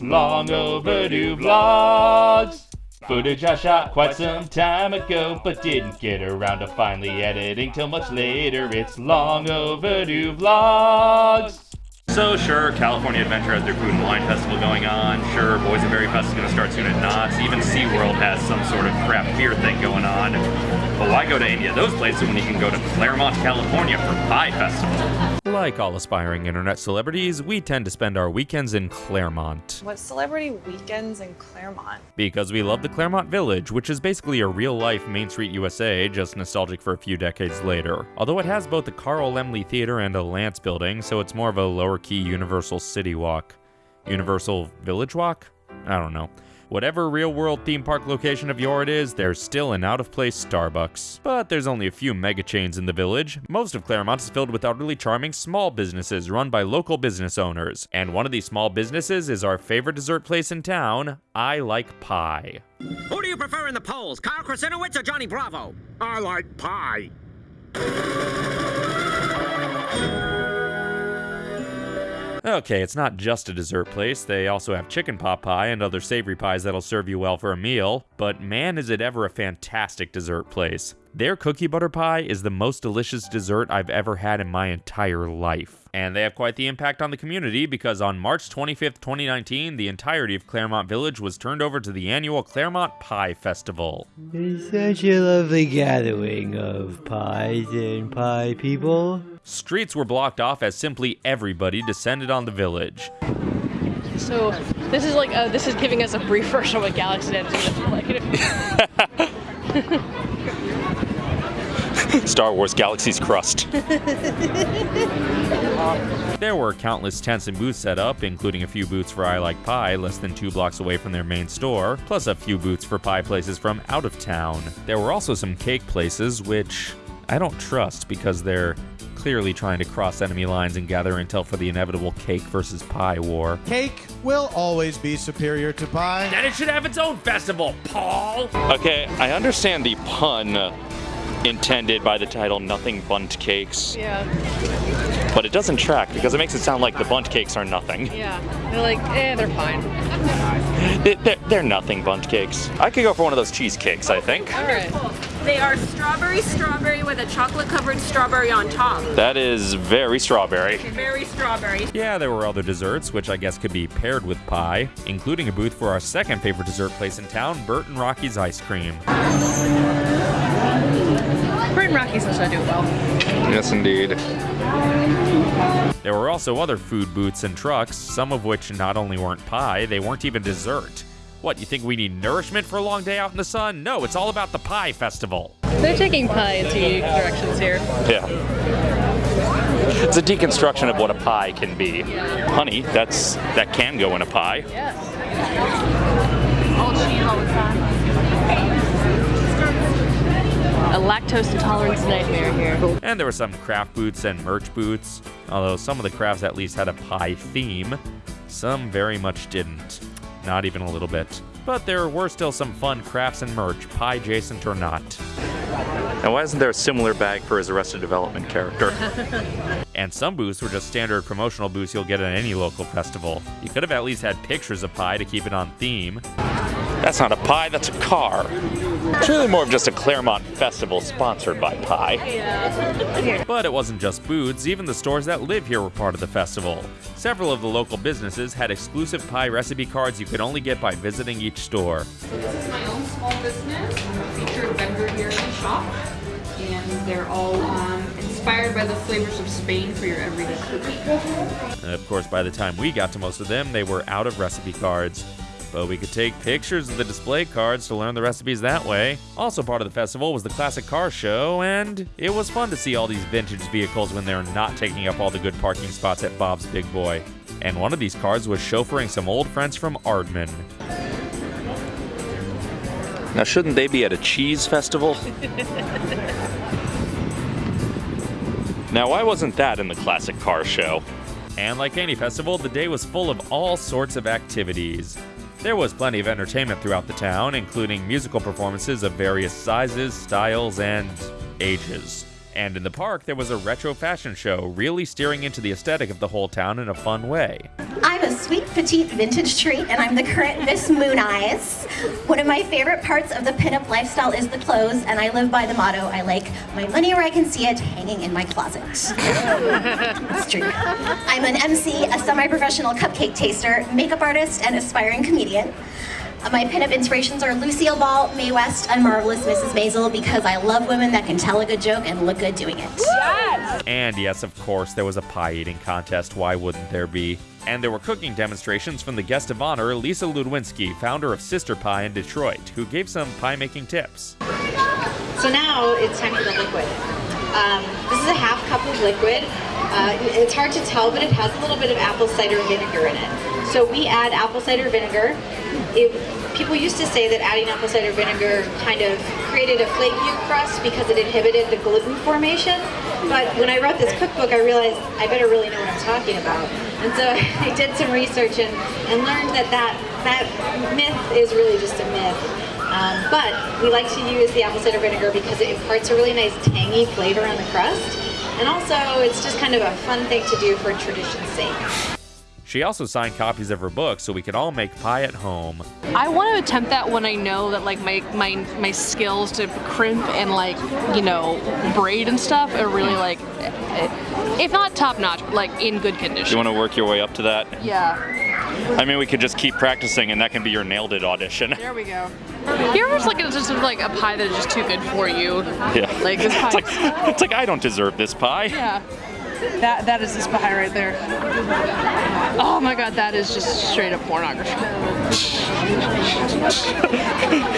Long overdue vlogs. Footage I shot quite some time ago, but didn't get around to finally editing till much later. It's long overdue vlogs. So sure, California Adventure has their Food and Wine Festival going on. Sure, Boysenberry Fest is going to start soon at Knott's. Even SeaWorld has some sort of craft beer thing going on. But why go to any of those places when you can go to Claremont, California for Pie Festival? Like all aspiring internet celebrities, we tend to spend our weekends in Claremont. What celebrity weekends in Claremont? Because we love the Claremont Village, which is basically a real life Main Street USA, just nostalgic for a few decades later. Although it has both the Carl Laemmle Theater and a Lance building, so it's more of a lower key Universal City Walk. Universal Village Walk? I don't know. Whatever real world theme park location of your it is, there's still an out of place Starbucks. But there's only a few mega chains in the village. Most of Claremont is filled with utterly charming small businesses run by local business owners. And one of these small businesses is our favorite dessert place in town, I Like Pie. Who do you prefer in the polls, Kyle Krasinowitz or Johnny Bravo? I like pie. Okay, it's not just a dessert place. They also have chicken pot pie and other savory pies that'll serve you well for a meal. But man, is it ever a fantastic dessert place. Their cookie butter pie is the most delicious dessert I've ever had in my entire life. And they have quite the impact on the community because on March 25th, 2019, the entirety of Claremont Village was turned over to the annual Claremont Pie Festival. It's such a lovely gathering of pies and pie people. Streets were blocked off as simply everybody descended on the village. So this is like uh, this is giving us a brief version of what Galaxy's Edge is gonna be like. Star Wars Galaxy's Crust. There were countless tents and booths set up, including a few booths for I Like Pie, less than two blocks away from their main store, plus a few booths for pie places from out of town. There were also some cake places, which I don't trust because they're clearly trying to cross enemy lines and gather intel for the inevitable cake versus pie war. Cake will always be superior to pie. And it should have its own festival, Paul! Okay, I understand the pun intended by the title Nothing Bunt Cakes, yeah, but it doesn't track because it makes it sound like the Bundt cakes are nothing. yeah. They're like, eh, they're fine. They- They're, they're nothing bunt cakes. I could go for one of those cheesecakes, I think. All right. They are strawberry strawberry with a chocolate covered strawberry on top. That is very strawberry. Very strawberry. Yeah, there were other desserts, which I guess could be paired with pie, including a booth for our second favorite dessert place in town, Bert and Rocky's Ice Cream. Bert and Rocky's also do well. Yes, indeed. There were also other food booths and trucks, some of which not only weren't pie, they weren't even dessert. What, you think we need nourishment for a long day out in the sun? No, it's all about the pie festival. They're taking pie in two directions here. Yeah. It's a deconstruction of what a pie can be. Honey, that's that can go in a pie. Yes. All cheese all the time. A lactose intolerance nightmare here. And there were some craft booths and merch booths, although some of the crafts at least had a pie theme. Some very much didn't. Not even a little bit. But there were still some fun crafts and merch, pie adjacent or not. And why isn't there a similar bag for his Arrested Development character? And some booths were just standard promotional booths you'll get at any local festival. You could have at least had pictures of pie to keep it on theme. That's not a pie, that's a car. It's really more of just a Claremont festival sponsored by pie. But it wasn't just booths, even the stores that live here were part of the festival. Several of the local businesses had exclusive pie recipe cards you could only get by visiting each store. This is my own small business. I'm a featured vendor here in the shop. And they're all um, inspired by the flavors of Spain for your everyday cookie. And of course, by the time we got to most of them, they were out of recipe cards. But we could take pictures of the display cards to learn the recipes that way. Also, part of the festival was the classic car show, and it was fun to see all these vintage vehicles when they're not taking up all the good parking spots at Bob's Big Boy. And one of these cars was chauffeuring some old friends from Aardman. Now, shouldn't they be at a cheese festival? now, why wasn't that in the classic car show? And like any festival, the day was full of all sorts of activities. There was plenty of entertainment throughout the town, including musical performances of various sizes, styles, and ages. And in the park, there was a retro fashion show, really steering into the aesthetic of the whole town in a fun way. I'm a sweet petite vintage treat, and I'm the current Miss Mooneyes. One of my favorite parts of the pinup lifestyle is the clothes, and I live by the motto I like my money where I can see it hanging in my closet. it's true. I'm an MC, a semi professional cupcake taster, makeup artist, and aspiring comedian. Uh, My pinup inspirations are Lucille Ball, Mae West, and Marvelous Mrs. Maisel because I love women that can tell a good joke and look good doing it. Yes! And yes, of course, there was a pie eating contest. Why wouldn't there be? And there were cooking demonstrations from the guest of honor, Lisa Ludwinski, founder of Sister Pie in Detroit, who gave some pie making tips. So now it's time for the liquid. Um, this is a half cup of liquid. Uh, it's hard to tell, but it has a little bit of apple cider vinegar in it. So we add apple cider vinegar. It, people used to say that adding apple cider vinegar kind of created a flaky crust because it inhibited the gluten formation. But when I wrote this cookbook, I realized I better really know what I'm talking about. And so I did some research and, and learned that, that that myth is really just a myth. Um, but we like to use the apple cider vinegar because it imparts a really nice tangy flavor on the crust. And also, it's just kind of a fun thing to do for tradition's sake. She also signed copies of her book so we could all make pie at home. I want to attempt that when I know that like my my my skills to crimp and like you know braid and stuff are really like, eh, if not top notch, but like in good condition. You want to work your way up to that? Yeah. I mean, we could just keep practicing, and that can be your nailed it audition. There we go. You ever just like it's just like a pie that is just too good for you? Yeah. Like this pie. It's like, it's like I don't deserve this pie. Yeah. That that is this pie right there. Oh my god, that is just straight up pornography.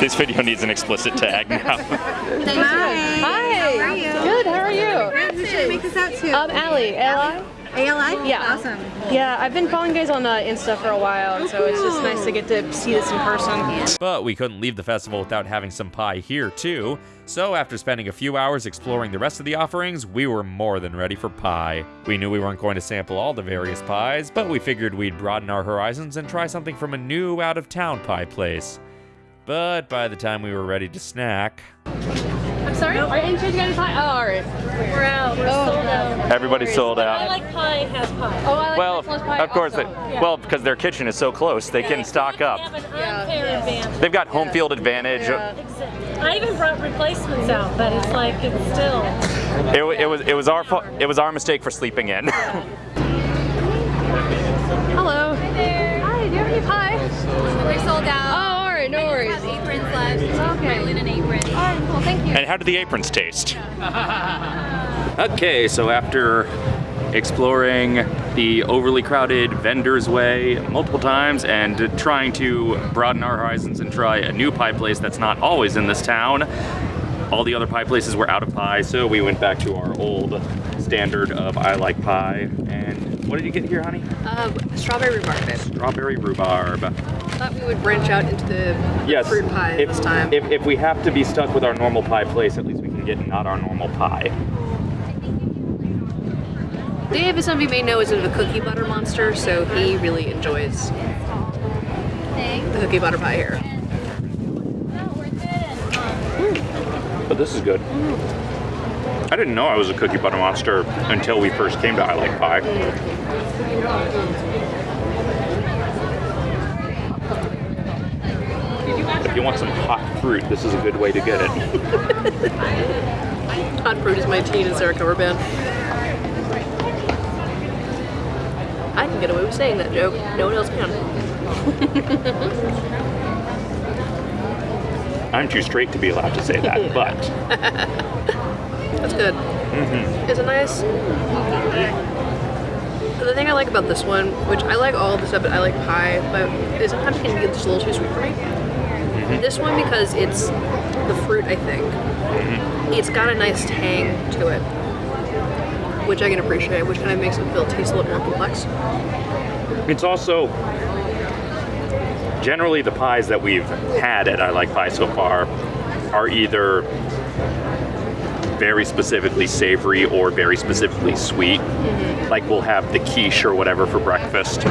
This video needs an explicit tag now. Hi. Hi. How are you? Good. How are you? Who should I make this out to? Um, Allie. Ali. ALI? Yeah. Awesome. Yeah, I've been following guys on uh, Insta for a while, so it's just nice to get to see this in person. But we couldn't leave the festival without having some pie here, too. So, after spending a few hours exploring the rest of the offerings, we were more than ready for pie. We knew we weren't going to sample all the various pies, but we figured we'd broaden our horizons and try something from a new out of town pie place. But by the time we were ready to snack, I'm sorry? Are you guys got pie? Oh, alright. We're out. We're oh, sold out. Everybody's sold out. I like pie has pie. Oh, I like Well, Nicholas pie of course, they. Yeah. well, because their kitchen is so close, they can stock up. They've got home field advantage. I even brought replacements out, but it's like it's still. It, wa- it was it was our fa- it was our mistake for sleeping in. Hello. Hi there. Hi, do you have any pie? We're sold out. Oh, alright, no worries. have aprons left. Okay. My linen apron. Alright, cool, thank you. and how do the aprons taste? Okay, so after exploring the overly crowded vendor's way multiple times and trying to broaden our horizons and try a new pie place that's not always in this town, all the other pie places were out of pie, so we went back to our old standard of I like pie. And what did you get here, honey? Um, strawberry rhubarb. Strawberry rhubarb. I thought we would branch out into the Yes. fruit pie if, this time. If, if we have to be stuck with our normal pie place, at least we can get not our normal pie. Dave, as some of you may know, is a cookie butter monster, so he really enjoys the cookie butter pie here. Hmm. But this is good. I didn't know I was a cookie butter monster until we first came to I Like Pie. Hmm. You want some hot fruit, this is a good way to get it. Hot fruit is my Tegan and Sara cover band. I can get away with saying that joke. No one else can. I'm too straight to be allowed to say that, but That's good. Mm-hmm. It's a nice. The thing I like about this one, which I like all of the stuff, but I like pie, but sometimes it can get just a little too sweet for me. Mm-hmm. This one, because it's the fruit, I think, mm-hmm. it's got a nice tang to it, which I can appreciate, which kind of makes it feel taste a little more complex. it's also generally the pies that we've had at I Like Pie so far are either very specifically savory or very specifically sweet. Mm-hmm. Like we'll have the quiche or whatever for breakfast,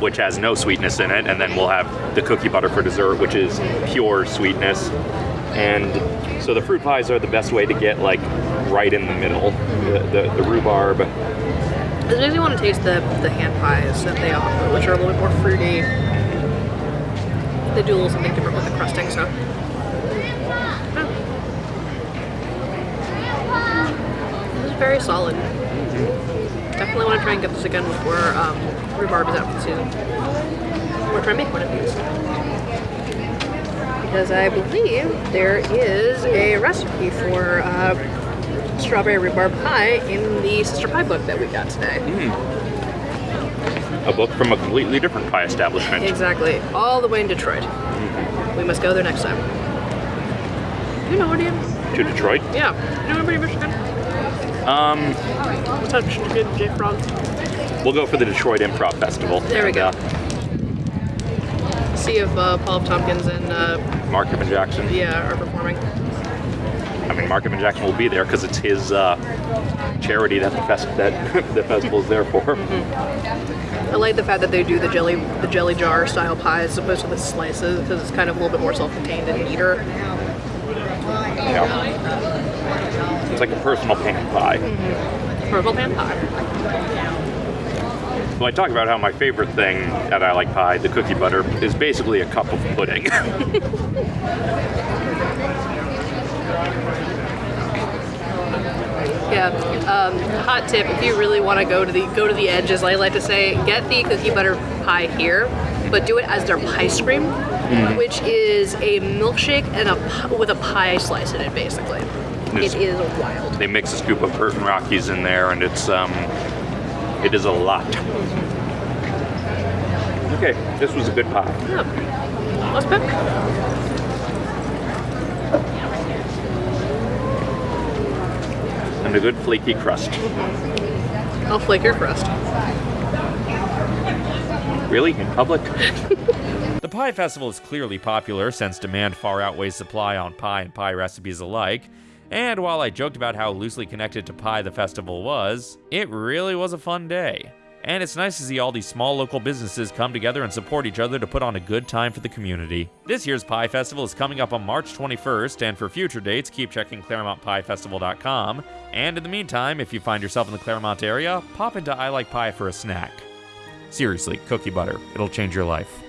which has no sweetness in it, and then we'll have the cookie butter for dessert, which is pure sweetness. And So the fruit pies are the best way to get like right in the middle. The, the, the rhubarb. It makes me want to taste the, the hand pies that they offer, which are a little bit more fruity. They do a little something different with the crusting, so. This very solid. Mm-hmm. Definitely want to try and get this again before um, rhubarb is out for the season. Or try and make one of these. Because I believe there is a recipe for uh, strawberry rhubarb pie in the sister pie book that we got today. A book from a completely different pie establishment. Exactly. All the way in Detroit. We must go there next time. You know, do you? To Detroit? Yeah. You know anybody in Michigan? Um, Touch good J Frog. we'll go for the Detroit Improv Festival. There we go. uh, See if uh, Paul F. Tompkins and uh, Mark Evan Jackson. yeah are performing. I mean, Mark Evan Jackson will be there because it's his uh, charity that the, fest- that the festival is there for. I like the fact that they do the jelly the jelly jar style pie as opposed to the slices because it's kind of a little bit more self-contained and neater. Yeah. It's like a personal pan pie. Purple pan pie. Well, I talk about how my favorite thing that I like pie, the cookie butter, is basically a cup of pudding. Yeah. Um, hot tip: if you really want to go to the go to the edge, as I like to say, get the cookie butter pie here, but do it as their pie cream, Mhm. which is a milkshake and a with a pie slice in it, basically. Yes. It is wild. they mix a scoop of Bert and Rocky's in there, and it's um, it is a lot. Okay, this was a good pie. Yeah. Let's pick. And a good flaky crust. I'll flake your crust. Really? In public? The Pie Festival is clearly popular since demand far outweighs supply on pie and pie recipes alike. And while I joked about how loosely connected to pie the festival was, it really was a fun day. And it's nice to see all these small local businesses come together and support each other to put on a good time for the community. This year's Pie Festival is coming up on March 21st, and for future dates, keep checking ClaremontPieFestival.com. And in the meantime, if you find yourself in the Claremont area, pop into I Like Pie for a snack. Seriously, cookie butter. It'll change your life.